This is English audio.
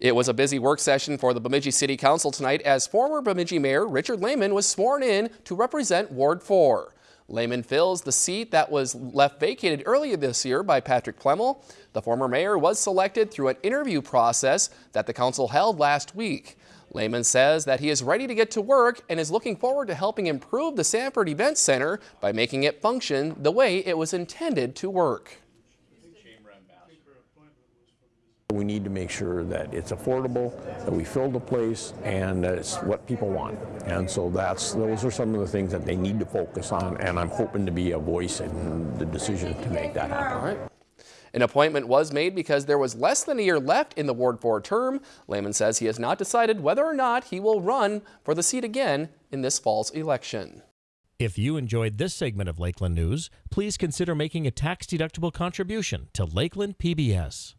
It was a busy work session for the Bemidji City Council tonight as former Bemidji Mayor Richard Lehman was sworn in to represent Ward 4. Lehman fills the seat that was left vacated earlier this year by Patrick Plemmel. The former mayor was selected through an interview process that the council held last week. Lehman says that he is ready to get to work and is looking forward to helping improve the Sanford Event Center by making it function the way it was intended to work. We need to make sure that it's affordable, that we fill the place, and that it's what people want. And so that's those are some of the things that they need to focus on, and I'm hoping to be a voice in the decision to make that happen. All right. An appointment was made because there was less than a year left in the Ward 4 term. Lehman says he has not decided whether or not he will run for the seat again in this fall's election. If you enjoyed this segment of Lakeland News, please consider making a tax-deductible contribution to Lakeland PBS.